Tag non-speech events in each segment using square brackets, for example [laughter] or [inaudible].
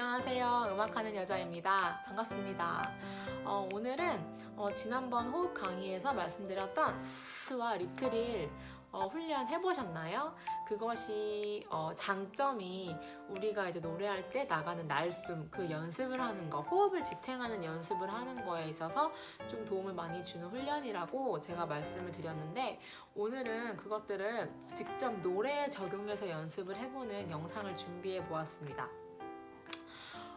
안녕하세요. 음악하는 여자입니다. 반갑습니다. 어, 오늘은 어, 지난번 호흡 강의에서 말씀드렸던 스와 립트릴 어, 훈련 해보셨나요? 그것이 어, 장점이 우리가 이제 노래할 때 나가는 날숨 그 연습을 하는 거 호흡을 지탱하는 연습을 하는 거에 있어서 좀 도움을 많이 주는 훈련이라고 제가 말씀을 드렸는데 오늘은 그것들을 직접 노래에 적용해서 연습을 해보는 영상을 준비해 보았습니다.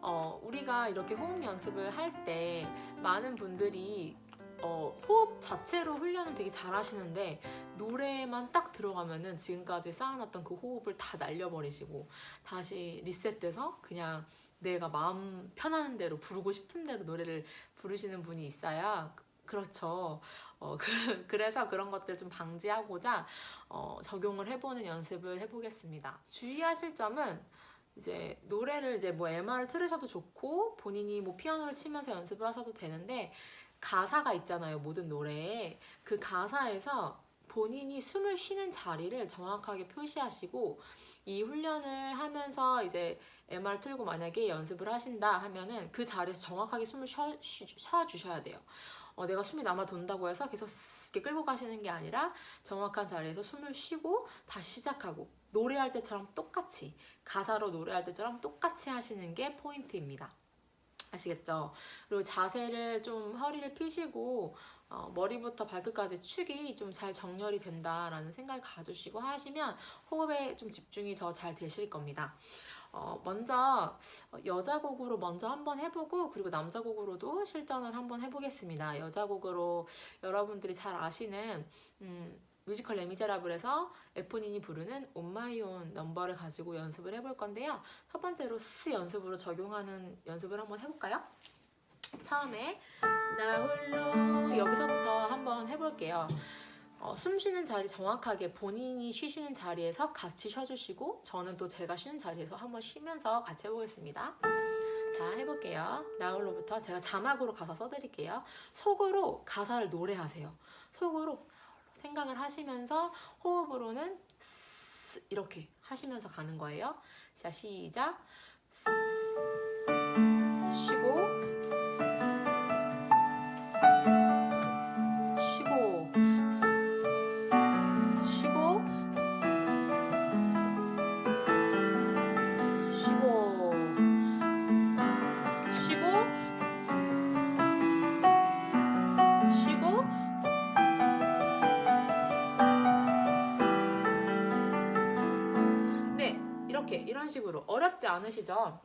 어, 우리가 이렇게 호흡 연습을 할 때 많은 분들이 어, 호흡 자체로 훈련은 되게 잘 하시는데 노래만 딱 들어가면은 지금까지 쌓아놨던 그 호흡을 다 날려버리시고 다시 리셋돼서 그냥 내가 마음 편하는 대로 부르고 싶은 대로 노래를 부르시는 분이 있어야 그렇죠. 어, [laughs] 그, 그래서 그런 것들 좀 방지하고자 어, 적용을 해보는 연습을 해보겠습니다. 주의하실 점은 이제 노래를 이제 뭐 MR을 틀으셔도 좋고 본인이 뭐 피아노를 치면서 연습을 하셔도 되는데 가사가 있잖아요 모든 노래에. 그 가사에서 본인이 숨을 쉬는 자리를 정확하게 표시하시고 이 훈련을 하면서 이제 MR 틀고 만약에 연습을 하신다 하면은 그 자리에서 정확하게 숨을 쉬어, 쉬어 주셔야 돼요 어, 내가 숨이 남아 돈다고 해서 계속 이렇게 끌고 가시는 게 아니라 정확한 자리에서 숨을 쉬고 다시 시작하고 노래할 때처럼 똑같이 가사로 노래할 때처럼 똑같이 하시는 게 포인트입니다. 아시겠죠? 그리고 자세를 좀 허리를 펴시고 어, 머리부터 발끝까지 축이 좀 잘 정렬이 된다라는 생각을 가지시고 하시면 호흡에 좀 집중이 더 잘 되실 겁니다. 어, 먼저 여자 곡으로 먼저 한번 해보고 그리고 남자 곡으로도 실전을 한번 해보겠습니다. 여자 곡으로 여러분들이 잘 아시는 음, 뮤지컬 레미제라블에서 에포닌이 부르는 On My Own 넘버를 가지고 연습을 해볼 건데요. 첫 번째로 스 연습으로 적용하는 연습을 한번 해볼까요? 처음에 나 홀로 여기서부터 한번 해볼게요. 어, 숨 쉬는 자리 정확하게 본인이 쉬시는 자리에서 같이 쉬어주시고 저는 또 제가 쉬는 자리에서 한번 쉬면서 같이 해보겠습니다. 자 해볼게요. 나홀로부터 제가 자막으로 가사 써드릴게요. 속으로 가사를 노래하세요. 속으로 생각을 하시면서 호흡으로는 이렇게 하시면서 가는 거예요. 자 시작 이런 식으로 어렵지 않으시죠?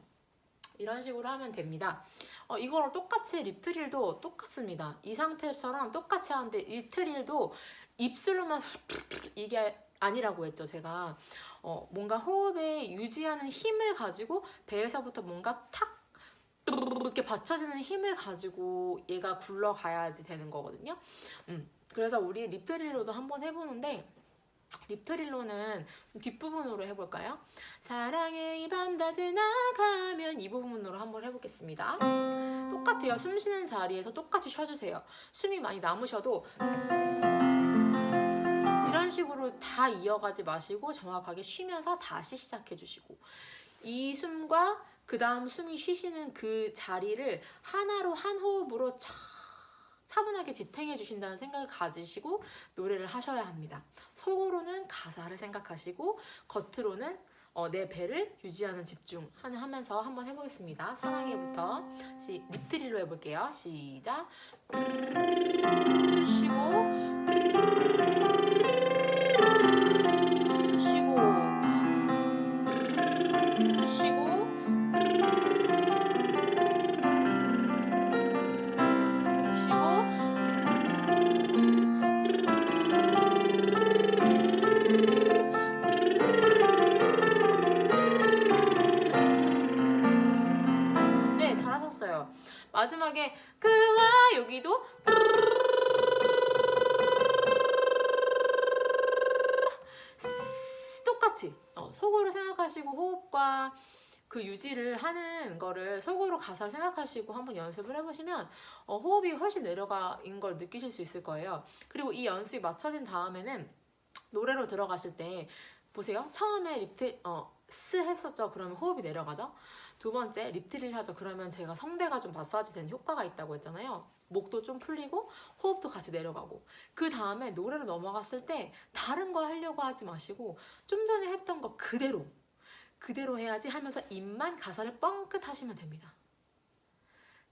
이런 식으로 하면 됩니다. 어, 이거랑 똑같이 립트릴도 똑같습니다. 이 상태처럼 똑같이 하는데 립트릴도 입술로만 이게 아니라고 했죠 제가 어, 뭔가 호흡에 유지하는 힘을 가지고 배에서부터 뭔가 탁 이렇게 받쳐지는 힘을 가지고 얘가 굴러가야지 되는 거거든요 음, 그래서 우리 립트릴로도 한번 해보는데 립트릴로는 뒷부분으로 해볼까요? 사랑의 이 밤 다 지나가면 이 부분으로 한번 해보겠습니다. 똑같아요. 숨 쉬는 자리에서 똑같이 쉬어주세요. 숨이 많이 남으셔도 이런 식으로 다 이어가지 마시고 정확하게 쉬면서 다시 시작해주시고 이 숨과 그 다음 숨이 쉬시는 그 자리를 하나로 한 호흡으로 차 차분하게 지탱해 주신다는 생각을 가지시고 노래를 하셔야 합니다. 속으로는 가사를 생각하시고 겉으로는 어, 내 배를 유지하는 집중 하면서 한번 해보겠습니다. 사랑해부터 시, 립트릴로 해볼게요. 시작 쉬고 마지막에 그와 여기도 똑같이 어, 속으로 생각하시고 호흡과 그 유지를 하는 거를 속으로 가사를 생각하시고 한번 연습을 해보시면 어, 호흡이 훨씬 내려가는 걸 느끼실 수 있을 거예요. 그리고 이 연습이 맞춰진 다음에는 노래로 들어가실 때 보세요. 처음에 lip tr 어, 스 했었죠. 그러면 호흡이 내려가죠. 두 번째 립트릴 하죠. 그러면 제가 성대가 좀 마사지 되는 효과가 있다고 했잖아요. 목도 좀 풀리고 호흡도 같이 내려가고 그 다음에 노래로 넘어갔을 때 다른 거 하려고 하지 마시고 좀 전에 했던 거 그대로 그대로 해야지 하면서 입만 가사를 뻥끗 하시면 됩니다.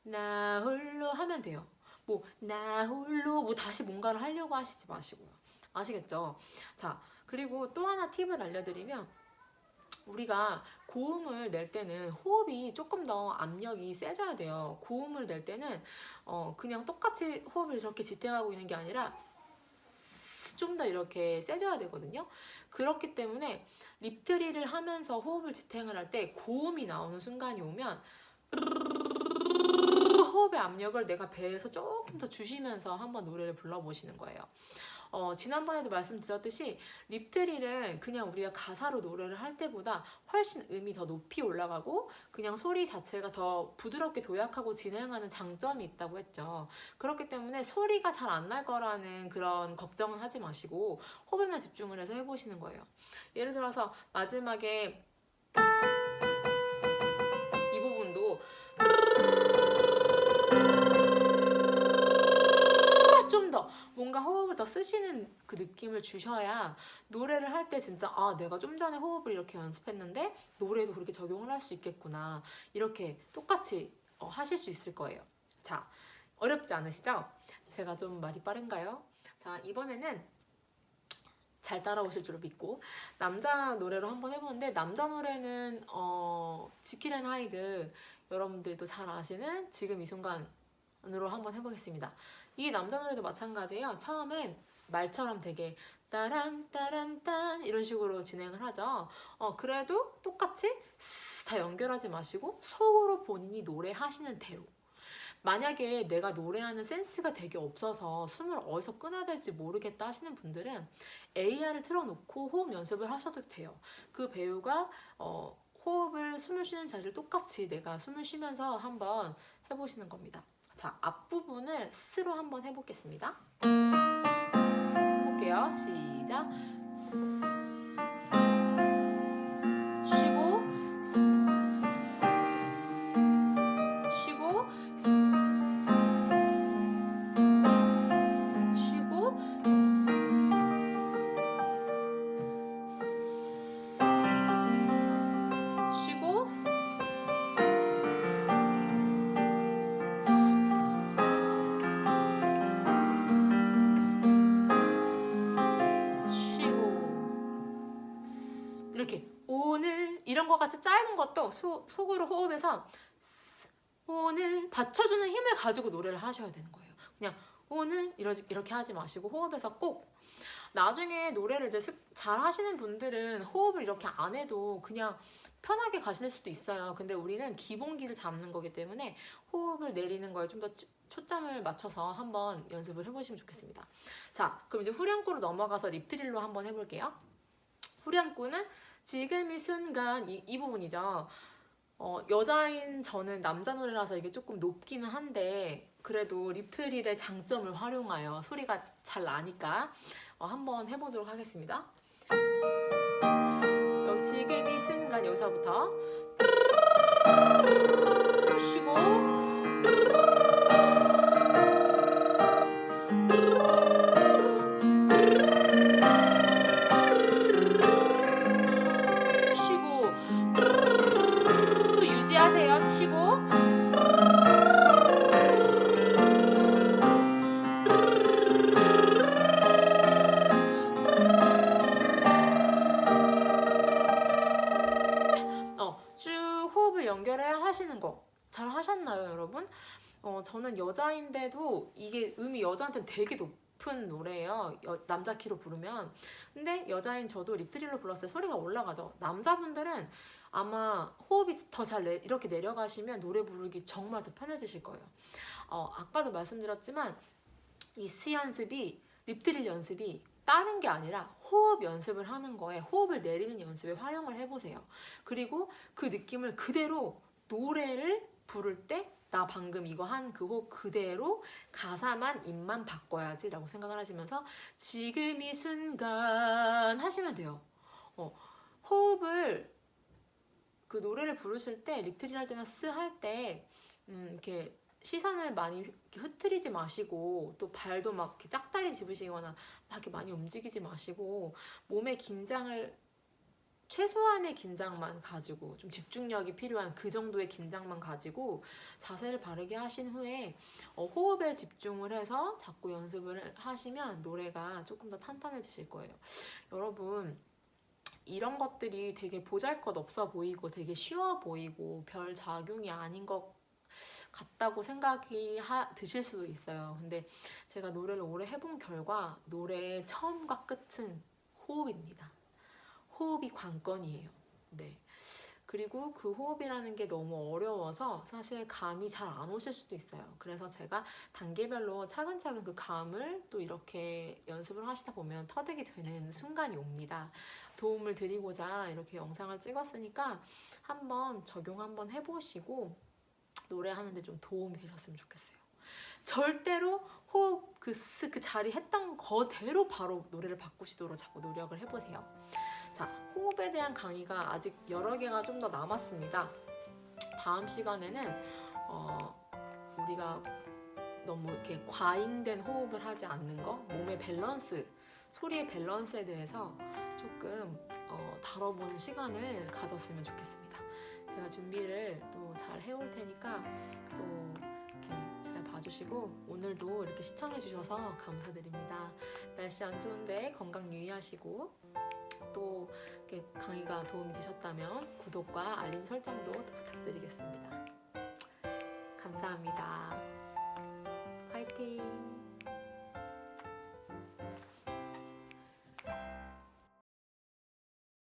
나 홀로 하면 돼요. 뭐 나 홀로 뭐 다시 뭔가를 하려고 하시지 마시고요. 아시겠죠? 자 그리고 또 하나 팁을 알려드리면 우리가 고음을 낼 때는 호흡이 조금 더 압력이 세져야 돼요. 고음을 낼 때는 어 그냥 똑같이 호흡을 이렇게 지탱하고 있는 게 아니라 좀 더 이렇게 세져야 되거든요. 그렇기 때문에 lip trill을 하면서 호흡을 지탱을 할 때 고음이 나오는 순간이 오면 호흡의 압력을 내가 배에서 조금 더 주시면서 한번 노래를 불러보시는 거예요. 어, 지난번에도 말씀드렸듯이 립트릴은 그냥 우리가 가사로 노래를 할 때보다 훨씬 음이 더 높이 올라가고 그냥 소리 자체가 더 부드럽게 도약하고 진행하는 장점이 있다고 했죠. 그렇기 때문에 소리가 잘 안 날 거라는 그런 걱정은 하지 마시고 호흡에만 집중을 해서 해보시는 거예요. 예를 들어서 마지막에 이 부분도 뭔가 호흡을 더 쓰시는 그 느낌을 주셔야 노래를 할 때 진짜 아 내가 좀 전에 호흡을 이렇게 연습했는데 노래도 그렇게 적용을 할 수 있겠구나 이렇게 똑같이 어, 하실 수 있을 거예요 자 어렵지 않으시죠? 제가 좀 말이 빠른가요? 자 이번에는 잘 따라오실 줄 믿고 남자 노래로 한번 해보는데 남자 노래는 어, 지킬앤 하이드 여러분들도 잘 아시는 지금 이 순간으로 한번 해보겠습니다. 이 남자 노래도 마찬가지예요. 처음엔 말처럼 되게 따란 따란 딴 이런 식으로 진행을 하죠. 어 그래도 똑같이 스다 연결하지 마시고 속으로 본인이 노래하시는 대로 만약에 내가 노래하는 센스가 되게 없어서 숨을 어디서 끊어야 될지 모르겠다 하시는 분들은 AR을 틀어놓고 호흡 연습을 하셔도 돼요. 그 배우가 어, 호흡을 숨을 쉬는 자리를 똑같이 내가 숨을 쉬면서 한번 해보시는 겁니다. 자, 앞부분을 스로 한번 해보겠습니다. 해볼게요. 시작. 거 같이 짧은 것도 소, 속으로 호흡해서 오늘 받쳐주는 힘을 가지고 노래를 하셔야 되는 거예요. 그냥 오늘 이러지, 이렇게 하지 마시고 호흡해서 꼭 나중에 노래를 이제 습- 잘 하시는 분들은 호흡을 이렇게 안 해도 그냥 편하게 가실 수도 있어요. 근데 우리는 기본기를 잡는 거기 때문에 호흡을 내리는 거에 좀 더 초점을 맞춰서 한번 연습을 해보시면 좋겠습니다. 자, 그럼 이제 후렴구로 넘어가서 립트릴로 한번 해볼게요. 후렴구는 지금 이 순간 이, 이 부분이죠. 어, 여자인 저는 남자 노래라서 이게 조금 높기는 한데 그래도 립트릴의 장점을 활용하여 소리가 잘 나니까 어, 한번 해보도록 하겠습니다. 여기 지금 이 순간 여기서부터 쉬고 쉬고 어, 쭉 호흡을 연결해 하시는 거 잘 하셨나요, 여러분? 어, 저는 여자인데도 이게 음이 여자한테는 되게 높은 노래예요. 여- 남자 키로 부르면. 근데 여자인 저도 립트릴로 불렀을 때 소리가 올라가죠. 남자분들은 아마 호흡이 더 잘 이렇게 내려가시면 노래 부르기 정말 더 편해지실 거예요. 어, 아까도 말씀드렸지만 이스 연습이 립트릴 연습이 다른 게 아니라 호흡 연습을 하는 거에 호흡을 내리는 연습에 활용을 해보세요. 그리고 그 느낌을 그대로 노래를 부를 때 나 방금 이거 한 그 호흡 그대로 가사만 입만 바꿔야지 라고 생각을 하시면서 지금 이 순간 하시면 돼요. 어, 호흡을 그 노래를 부르실 때 립트릴 할 때나 스할때 음, 이렇게 시선을 많이 흐트리지 마시고 또 발도 막 이렇게 짝다리 집으시거나 막 이렇게 많이 움직이지 마시고 몸의 긴장을 최소한의 긴장만 가지고 좀 집중력이 필요한 그 정도의 긴장만 가지고 자세를 바르게 하신 후에 어, 호흡에 집중을 해서 자꾸 연습을 하시면 노래가 조금 더 탄탄해지실 거예요. 여러분 이런 것들이 되게 보잘것 없어 보이고 되게 쉬워 보이고 별 작용이 아닌 것 같다고 생각이 하- 드실 수도 있어요. 근데 제가 노래를 오래 해본 결과 노래의 처음과 끝은 호흡입니다. 호흡이 관건이에요. 네. 그리고 그 호흡이라는 게 너무 어려워서 사실 감이 잘 안 오실 수도 있어요. 그래서 제가 단계별로 차근차근 그 감을 또 이렇게 연습을 하시다 보면 터득이 되는 순간이 옵니다. 도움을 드리고자 이렇게 영상을 찍었으니까 한번 적용 한번 해보시고 노래하는데 좀 도움이 되셨으면 좋겠어요. 절대로 호흡 그, 스, 그 자리 했던 거대로 바로 노래를 바꾸시도록 자꾸 노력을 해보세요. 자, 호흡에 대한 강의가 아직 여러 개가 좀 더 남았습니다. 다음 시간에는 어, 우리가 너무 이렇게 과잉된 호흡을 하지 않는 거, 몸의 밸런스, 소리의 밸런스에 대해서 조금 어, 다뤄보는 시간을 가졌으면 좋겠습니다. 제가 준비를 또 잘 해올 테니까 또 이렇게 잘 봐주시고 오늘도 이렇게 시청해주셔서 감사드립니다. 날씨 안 좋은데 건강 유의하시고 또 강의가 도움이 되셨다면 구독과 알림 설정도 부탁드리겠습니다. 감사합니다. 화이팅!